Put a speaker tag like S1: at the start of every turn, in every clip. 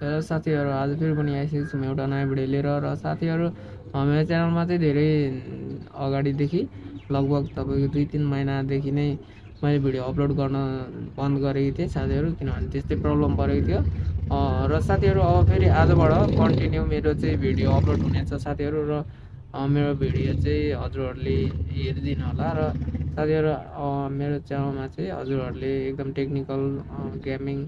S1: र साथीहरू आज फेरि पनि आइसकेको छौँ एउटा नयाँ भिडियो लिएर र साथीहरू मेरो च्यानलमा चाहिँ धेरै अगाडिदेखि लगभग तपाईँको दुई तिन महिनादेखि नै मैले भिडियो अपलोड गर्न बन्द गरेको थिएँ साथीहरू किनभने त्यस्तै प्रब्लम परेको थियो। र साथीहरू अब फेरि आजबाट कन्टिन्यू मेरो चाहिँ भिडियो अपलोड हुनेछ साथीहरू र मेरो भिडियो चाहिँ हजुरहरूले हेरिदिनु होला र साथीहरू मेरो च्यानलमा चाहिँ हजुरहरूले एकदम टेक्निकल गेमिङ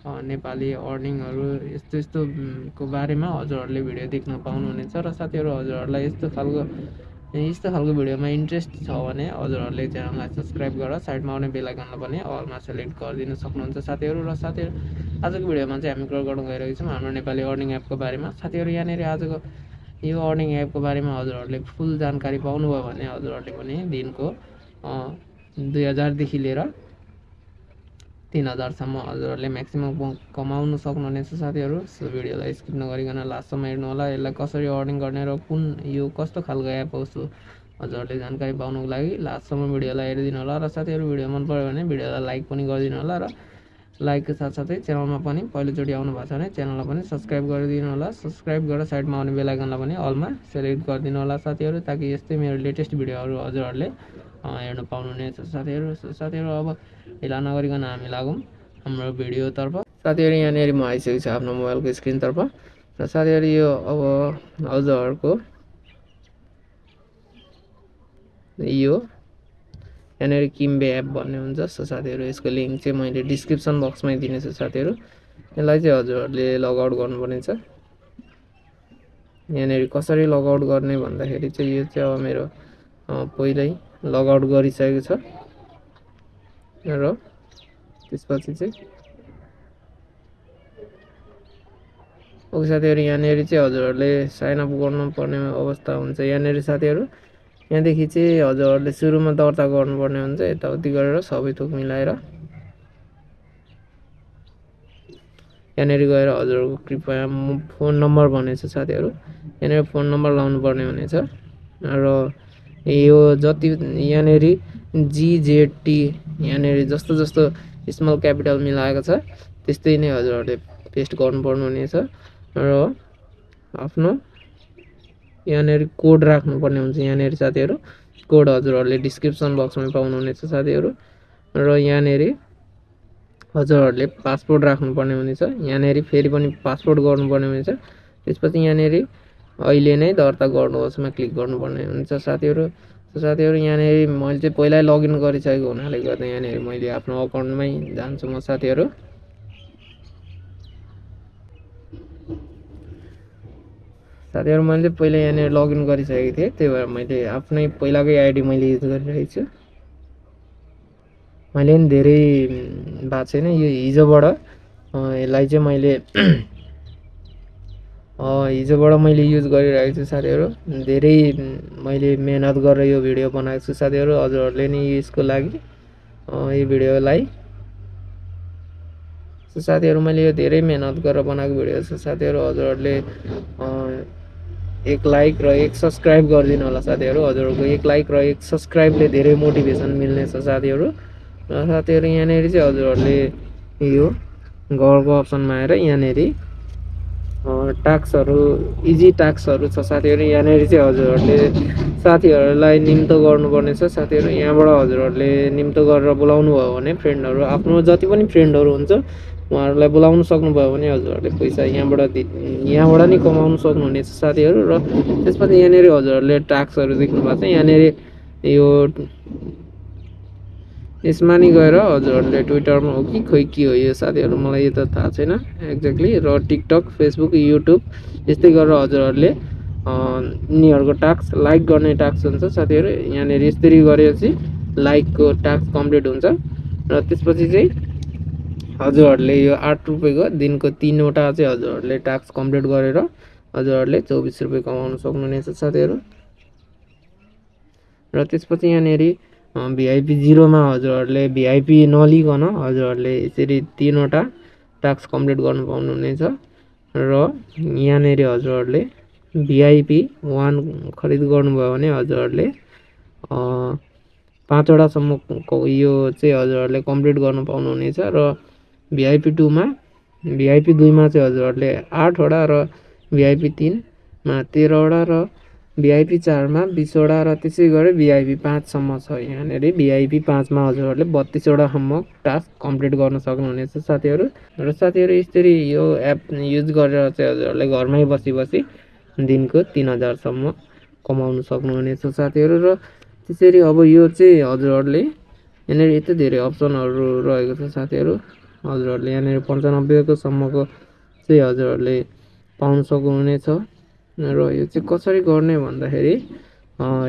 S1: नेपाली अर्निङहरू यस्तो यस्तो उम्, को बारेमा हजुरहरूले भिडियो देख्न पाउनुहुनेछ र साथीहरू हजुरहरूलाई यस्तो खालको यस्तो खालको भिडियोमा इन्ट्रेस्ट छ भने हजुरहरूले च्यानललाई सब्सक्राइब गरेर साइडमा आउने बेल आइकनलाई पनि अलमा सेलेक्ट गरिदिनु सक्नुहुन्छ साथीहरू र साथीहरू आजको भिडियोमा चाहिँ हामी कुरा गर्न गइरहेको छौँ हाम्रो नेपाली अर्निङ एपको बारेमा। साथीहरू यहाँनिर आजको यो अर्निङ एपको बारेमा हजुरहरूले फुल जानकारी पाउनुभयो भने हजुरहरूले पनि दिनको दुई हजारदेखि लिएर तिन हजारसम्म हजुरहरूले म्याक्सिमम् कमाउनु सक्नुहुनेछ साथीहरू सो भिडियोलाई स्किप नगरिकन लास्टसम्म हेर्नु होला यसलाई कसरी अर्निङ गर्ने र कुन यो कस्तो खालको एप हो सो हजुरहरूले जानकारी पाउनुको लागि लास्टसम्म भिडियोलाई हेरिदिनु होला र साथीहरू भिडियो मन पऱ्यो भने भिडियोलाई लाइक पनि गरिदिनु होला र लाइकको साथसाथै च्यानलमा पनि पहिलोचोटि आउनु भएको छ भने च्यानललाई पनि सब्सक्राइब गरिदिनु होला सब्सक्राइब गरेर साइडमा आउने बेल आइकनलाई पनि अलमा सेलेक्ट गरिदिनु होला साथीहरू ताकि यस्तै मेरो लेटेस्ट भिडियोहरू हजुरहरूले हेर्नु पाउनुहुनेछ साथीहरू साथीहरू अब ढिला नगरिकन हामी लागौँ हाम्रो भिडियोतर्फ। साथीहरू यहाँनिर म आइसकेको छु आफ्नो मोबाइलको स्क्रिनतर्फ। र साथीहरू यो अब हजुरहरूको यो यहाँनिर किम्बे एप भन्ने हुन्छ। सो साथीहरू यसको लिङ्क चाहिँ मैले डिस्क्रिप्सन बक्समै दिनेछु साथीहरू। यसलाई चाहिँ हजुरहरूले लगआउट गर्नुपर्ने छ यहाँनिर कसरी लगआउट गर्ने भन्दाखेरि चाहिँ यो चाहिँ अब मेरो पहिल्यै लगआउट गरिसकेको छ। र त्यसपछि चाहिँ ओके साथीहरू यहाँनिर चाहिँ हजुरहरूले साइनअप गर्नुपर्ने अवस्था हुन्छ। यहाँनिर साथीहरू यहाँदेखि चाहिँ हजुरहरूले सुरुमा दर्ता गर्नुपर्ने हुन्छ यताउति गरेर सबै थोक मिलाएर। यहाँनिर गएर हजुरहरूको कृपया फोन नम्बर भनेको छ साथीहरू यहाँनिर फोन नम्बर लाउनु पर्ने हुनेछ र यो जति यहाँनिर जिजेटी यहाँनिर जस्तो जस्तो स्मल क्यापिटल मिलाएको छ त्यस्तै नै हजुरहरूले पेस्ट गर्नुपर्ने हुनेछ र आफ्नो यहाँनिर कोड राख्नुपर्ने हुन्छ यहाँनिर साथीहरू। कोड हजुरहरूले डिस्क्रिप्सन बक्समा पाउनुहुनेछ साथीहरू। र यहाँनिर हजुरहरूले पासपोर्ट राख्नुपर्ने हुनेछ। यहाँनिर फेरि पनि पासपोर्ट गर्नुपर्ने हुनेछ। त्यसपछि यहाँनिर अहिले नै दर्ता गर्नुहोसमा क्लिक गर्नुपर्ने हुन्छ। साथीहरू साथीहरू यहाँनिर मैले चाहिँ पहिल्यै लगइन गरिसकेको हुनाले गर्दा यहाँनिर मैले आफ्नो अकाउन्टमै जान्छु म साथीहरू। साथीहरू मैले चाहिँ पहिला यहाँनिर लगइन गरिसकेको थिएँ। त्यही भएर मैले आफ्नै पहिलाकै आइडी मैले युज गरिरहेको छु। मैले पनि धेरै भएको छैन। यो हिजोबाट यसलाई चाहिँ मैले हिजोबाट मैले युज गरिरहेको छु साथीहरू। धेरै मैले मेहनत गरेर यो भिडियो बनाएको छु साथीहरू हजुरहरूले नि यसको लागि यो भिडियोलाई। साथीहरू मैले यो धेरै मेहनत गरेर बनाएको भिडियो छ साथीहरू हजुरहरूले एक लाइक र एक सब्सक्राइब गरिदिनु होला साथीहरू हजुरहरूको एक लाइक र एक सब्सक्राइबले धेरै मोटिभेसन मिल्नेछ साथीहरू। र साथीहरू यहाँनिर चाहिँ हजुरहरूले यो घरको अप्सनमा आएर यहाँनिर टास्कहरू इजी टास्कहरू छ। साथीहरू यहाँनिर चाहिँ हजुरहरूले साथीहरूलाई निम्तो गर्नुपर्ने छ। साथीहरू यहाँबाट हजुरहरूले निम्तो गरेर बोलाउनु भयो भने फ्रेन्डहरू आफ्नो जति पनि फ्रेन्डहरू हुन्छ उहाँहरूलाई बोलाउनु सक्नुभयो भने हजुरहरूले पैसा यहाँबाट दि- यहाँबाट नि कमाउनु सक्नुहुनेछ साथीहरू। र त्यसपछि यहाँनिर हजुरहरूले टास्कहरू देख्नु भएको छ। यहाँनिर यो यसमा नि गएर हजुरहरूले ट्विटरमा हो कि खोइ के हो यो साथीहरू मलाई यो त थाहा छैन। एक्ज्याक्टली र टिकटक फेसबुक युट्युब यस्तै गरेर हजुरहरूले यिनीहरूको टास्क लाइक गर्ने टास्क हुन्छ साथीहरू। यहाँनिर यसरी गरेपछि लाइकको टास्क कम्प्लिट हुन्छ। र त्यसपछि चाहिँ हजुरहरूले यो आठ रुपियाँको दिनको तिनवटा चाहिँ हजुरहरूले टास्क कम्प्लिट गरेर हजुरहरूले चौबिस रुपियाँ कमाउन सक्नुहुनेछ साथीहरू। र त्यसपछि यहाँनिर भिआइपी जिरोमा हजुरहरूले भिआइपी नलिकन हजुरहरूले यसरी तिनवटा टास्क कम्प्लिट गर्नु पाउनुहुनेछ। र यहाँनिर हजुरहरूले भिआइपी वान खरिद गर्नुभयो भने हजुरहरूले पाँचवटासम्मको यो चाहिँ हजुरहरूले कम्प्लिट गर्नु पाउनुहुनेछ र भिआइपी टूमा भिआइपी दुईमा चाहिँ हजुरहरूले आठवटा र भिआइपी तिनमा तेह्रवटा र भिआइपी चारमा बिसवटा र त्यसै गरी भिआइपी पाँचसम्म छ यहाँनिर। भिआइपी पाँचमा हजुरहरूले बत्तिसवटासम्म टास्क कम्प्लिट गर्न सक्नुहुनेछ। साथीहरू र साथीहरू यसरी यो एप युज गरेर चाहिँ हजुरहरूले घरमै बसी बसी दिनको तिन हजारसम्म कमाउनु सक्नुहुनेछ साथीहरू। र त्यसरी अब यो चाहिँ हजुरहरूले यहाँनिर यति धेरै अप्सनहरू रहेको छ साथीहरू। हजुरहरूले यहाँनिर पन्चानब्बेकोसम्मको चाहिँ हजुरहरूले पाउन सक्नुहुनेछ। र यो चाहिँ कसरी गर्ने भन्दाखेरि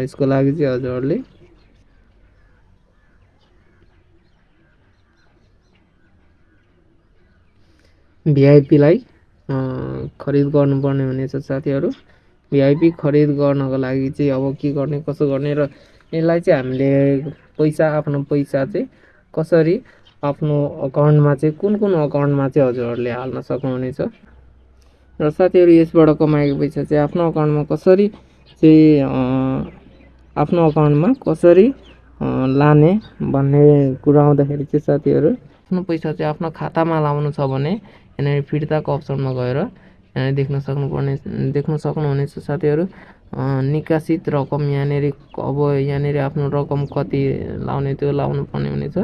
S1: यसको लागि चाहिँ हजुरहरूले भिआइपीलाई खरिद गर्नुपर्ने हुनेछ साथीहरू। भिआइपी खरिद गर्नको लागि चाहिँ अब के गर्ने कसो गर्ने र यसलाई चाहिँ हामीले पैसा आफ्नो पैसा चाहिँ कसरी आफ्नो अकाउन्टमा चाहिँ कुन कुन अकाउन्टमा चाहिँ हजुरहरूले हाल्न सक्नुहुनेछ। र साथीहरू यसबाट कमाएको पैसा चाहिँ आफ्नो अकाउन्टमा कसरी चाहिँ आफ्नो अकाउन्टमा कसरी लाने भन्ने कुरा आउँदाखेरि चाहिँ साथीहरू आफ्नो पैसा चाहिँ आफ्नो खातामा लाउनु छ भने यहाँनिर फिर्ताको अप्सनमा गएर यहाँनिर देख्न सक्नुपर्ने देख्न सक्नुहुनेछ साथीहरू। निकासित रकम यहाँनिर अब यहाँनिर आफ्नो रकम कति लाउने त्यो लाउनु पर्ने हुनेछ।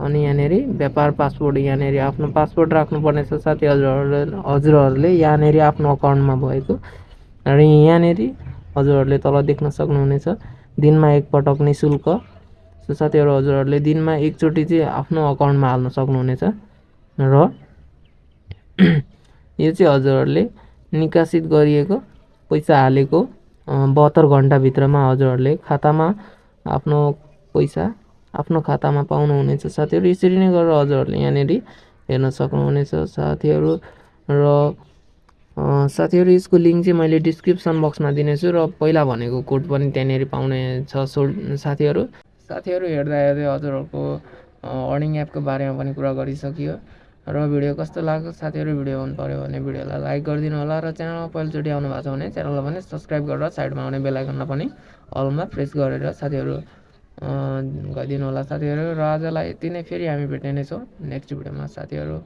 S1: अनि यहाँनिर व्यापार पासपोर्ट यहाँनिर आफ्नो पासपोर्ट राख्नुपर्ने छ साथी हजुरहरूले हजुरहरूले यहाँनिर आफ्नो अकाउन्टमा भएको। र यहाँनिर हजुरहरूले तल देख्न सक्नुहुनेछ दिनमा एकपटक नि शुल्क। सो साथीहरू हजुरहरूले दिनमा एकचोटि चाहिँ आफ्नो अकाउन्टमा हाल्न सक्नुहुनेछ। र यो चाहिँ हजुरहरूले निकासित गरिएको पैसा हालेको बहत्तर घन्टाभित्रमा हजुरहरूले खातामा आफ्नो पैसा आफ्नो खातामा पाउनुहुनेछ। साथीहरू यसरी नै गरेर हजुरहरूले यहाँनिर हेर्न सक्नुहुनेछ। साथीहरू र साथीहरू यसको लिङ्क चाहिँ मैले डिस्क्रिप्सन बक्समा दिनेछु र पहिला भनेको कोड पनि त्यहाँनिर पाउने छ। सो साथीहरू साथीहरू हेर्दा हेर्दै हजुरहरूको अर्निङ एपको बारेमा पनि कुरा गरिसकियो। र भिडियो कस्तो लाग्यो? साथीहरू भिडियो मन पऱ्यो भने भिडियोलाई लाइक गरिदिनु होला र च्यानलमा पहिलोचोटि आउनु भएको छ भने च्यानललाई पनि सब्सक्राइब गरेर साइडमा आउने बेलायकनमा पनि अलमा प्रेस गरेर साथीहरू गरिदिनु होला साथीहरू। र आजलाई यति नै फेरि हामी भेट्ने नै छौँ नेक्स्ट भिडियोमा साथीहरू।